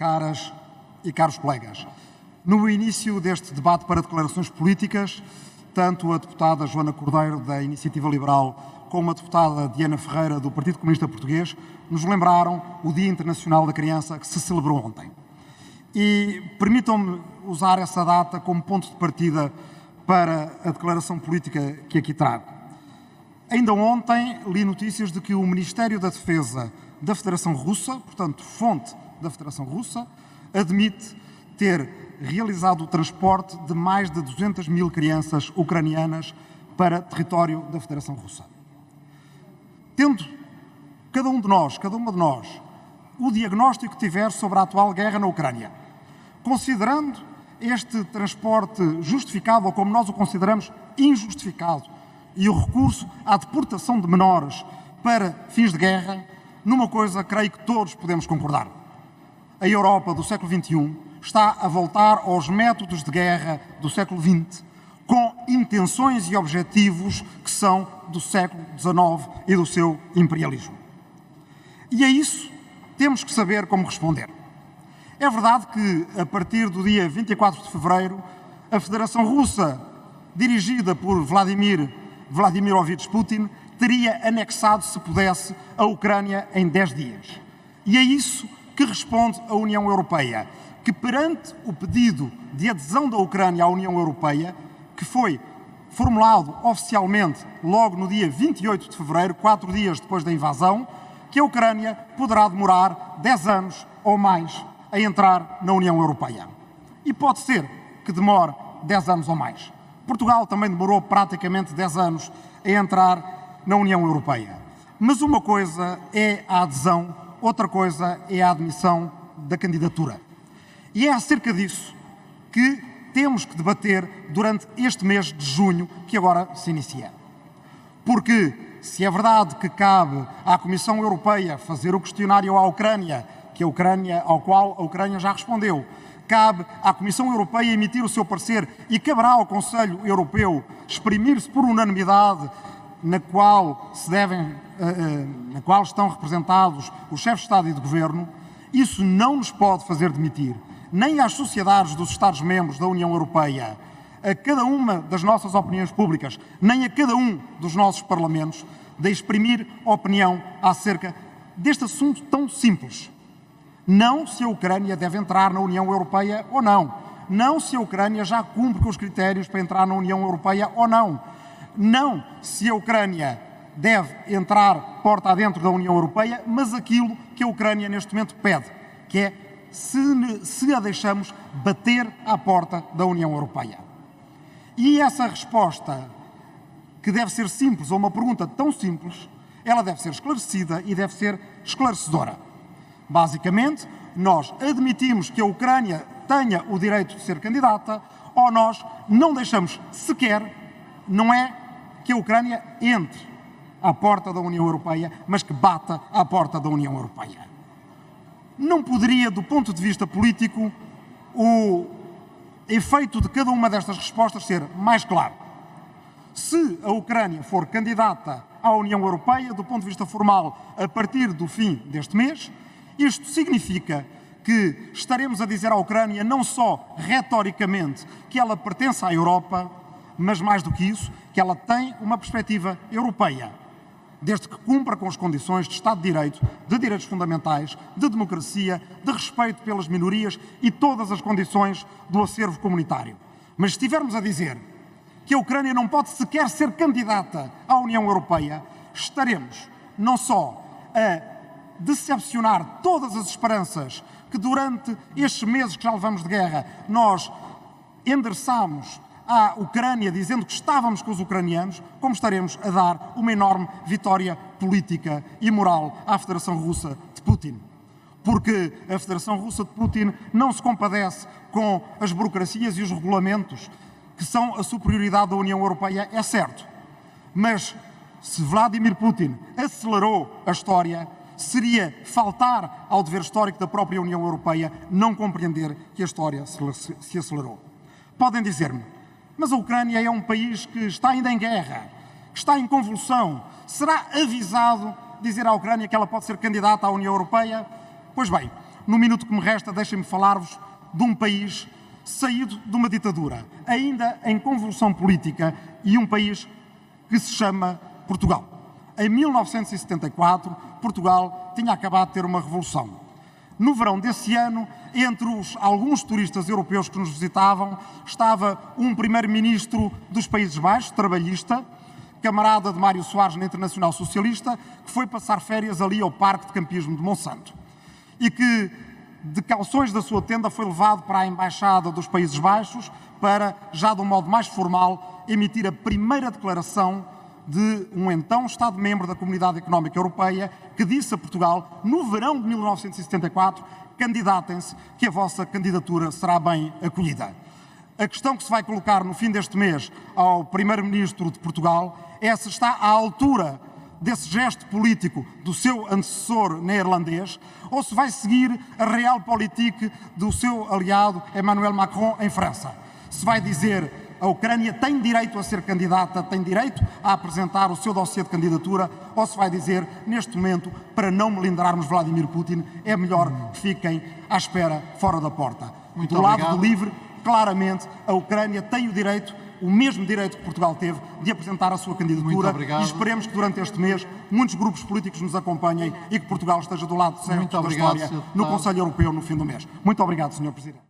caras e caros colegas. No início deste debate para declarações políticas, tanto a deputada Joana Cordeiro, da Iniciativa Liberal, como a deputada Diana Ferreira, do Partido Comunista Português, nos lembraram o Dia Internacional da Criança que se celebrou ontem. E permitam-me usar essa data como ponto de partida para a declaração política que aqui trago. Ainda ontem li notícias de que o Ministério da Defesa da Federação Russa, portanto, fonte da Federação Russa, admite ter realizado o transporte de mais de 200 mil crianças ucranianas para território da Federação Russa. Tendo cada um de nós, cada uma de nós, o diagnóstico que tiver sobre a atual guerra na Ucrânia, considerando este transporte justificado, ou como nós o consideramos, injustificado, e o recurso à deportação de menores para fins de guerra, numa coisa creio que todos podemos concordar. A Europa do século XXI está a voltar aos métodos de guerra do século XX, com intenções e objetivos que são do século XIX e do seu imperialismo. E a isso temos que saber como responder. É verdade que, a partir do dia 24 de fevereiro, a Federação Russa, dirigida por Vladimir Vladimirovich Putin, teria anexado, se pudesse, a Ucrânia em 10 dias. E é isso que responde a União Europeia, que perante o pedido de adesão da Ucrânia à União Europeia, que foi formulado oficialmente logo no dia 28 de fevereiro, quatro dias depois da invasão, que a Ucrânia poderá demorar 10 anos ou mais a entrar na União Europeia. E pode ser que demore 10 anos ou mais. Portugal também demorou praticamente 10 anos a entrar na União Europeia. Mas uma coisa é a adesão, outra coisa é a admissão da candidatura. E é acerca disso que temos que debater durante este mês de junho que agora se inicia. Porque se é verdade que cabe à Comissão Europeia fazer o questionário à Ucrânia, que a Ucrânia, ao qual a Ucrânia já respondeu, cabe à Comissão Europeia emitir o seu parecer e caberá ao Conselho Europeu exprimir-se por unanimidade na qual se devem, eh, eh, na qual estão representados os chefes de Estado e de Governo, isso não nos pode fazer demitir, nem às sociedades dos Estados-membros da União Europeia, a cada uma das nossas opiniões públicas, nem a cada um dos nossos parlamentos, de exprimir opinião acerca deste assunto tão simples. Não se a Ucrânia deve entrar na União Europeia ou não. Não se a Ucrânia já cumpre com os critérios para entrar na União Europeia ou não. Não se a Ucrânia deve entrar porta adentro da União Europeia, mas aquilo que a Ucrânia neste momento pede, que é se, se a deixamos bater à porta da União Europeia. E essa resposta, que deve ser simples, ou uma pergunta tão simples, ela deve ser esclarecida e deve ser esclarecedora. Basicamente, nós admitimos que a Ucrânia tenha o direito de ser candidata ou nós não deixamos sequer, não é que a Ucrânia entre à porta da União Europeia, mas que bata à porta da União Europeia. Não poderia, do ponto de vista político, o efeito de cada uma destas respostas ser mais claro. Se a Ucrânia for candidata à União Europeia, do ponto de vista formal, a partir do fim deste mês, isto significa que estaremos a dizer à Ucrânia não só retoricamente que ela pertence à Europa, mas mais do que isso, que ela tem uma perspectiva europeia, desde que cumpra com as condições de Estado de Direito, de direitos fundamentais, de democracia, de respeito pelas minorias e todas as condições do acervo comunitário. Mas se estivermos a dizer que a Ucrânia não pode sequer ser candidata à União Europeia, estaremos não só a decepcionar todas as esperanças que durante estes meses que já levamos de guerra nós endereçámos à Ucrânia dizendo que estávamos com os ucranianos, como estaremos a dar uma enorme vitória política e moral à Federação Russa de Putin. Porque a Federação Russa de Putin não se compadece com as burocracias e os regulamentos que são a superioridade da União Europeia, é certo. Mas se Vladimir Putin acelerou a história, seria faltar ao dever histórico da própria União Europeia não compreender que a história se acelerou. Podem dizer-me, mas a Ucrânia é um país que está ainda em guerra, que está em convulsão. Será avisado dizer à Ucrânia que ela pode ser candidata à União Europeia? Pois bem, no minuto que me resta, deixem-me falar-vos de um país saído de uma ditadura, ainda em convulsão política, e um país que se chama Portugal. Em 1974, Portugal tinha acabado de ter uma revolução. No verão desse ano, entre os alguns turistas europeus que nos visitavam, estava um primeiro-ministro dos Países Baixos, trabalhista, camarada de Mário Soares na Internacional Socialista, que foi passar férias ali ao Parque de Campismo de Monsanto. E que, de calções da sua tenda, foi levado para a Embaixada dos Países Baixos para, já de um modo mais formal, emitir a primeira declaração de um então Estado-membro da Comunidade Económica Europeia que disse a Portugal, no verão de 1974, candidatem-se, que a vossa candidatura será bem acolhida. A questão que se vai colocar no fim deste mês ao Primeiro-Ministro de Portugal é se está à altura desse gesto político do seu antecessor neerlandês ou se vai seguir a realpolitik do seu aliado Emmanuel Macron em França. Se vai dizer a Ucrânia tem direito a ser candidata, tem direito a apresentar o seu dossiê de candidatura, ou se vai dizer, neste momento, para não melindrarmos Vladimir Putin, é melhor que fiquem à espera fora da porta. Muito do obrigado. lado do livre, claramente, a Ucrânia tem o direito, o mesmo direito que Portugal teve, de apresentar a sua Muito candidatura obrigado. e esperemos que durante este mês muitos grupos políticos nos acompanhem e que Portugal esteja do lado certo Muito da obrigado, história no. Conselho Europeu no fim do mês. Muito obrigado, Sr. Presidente.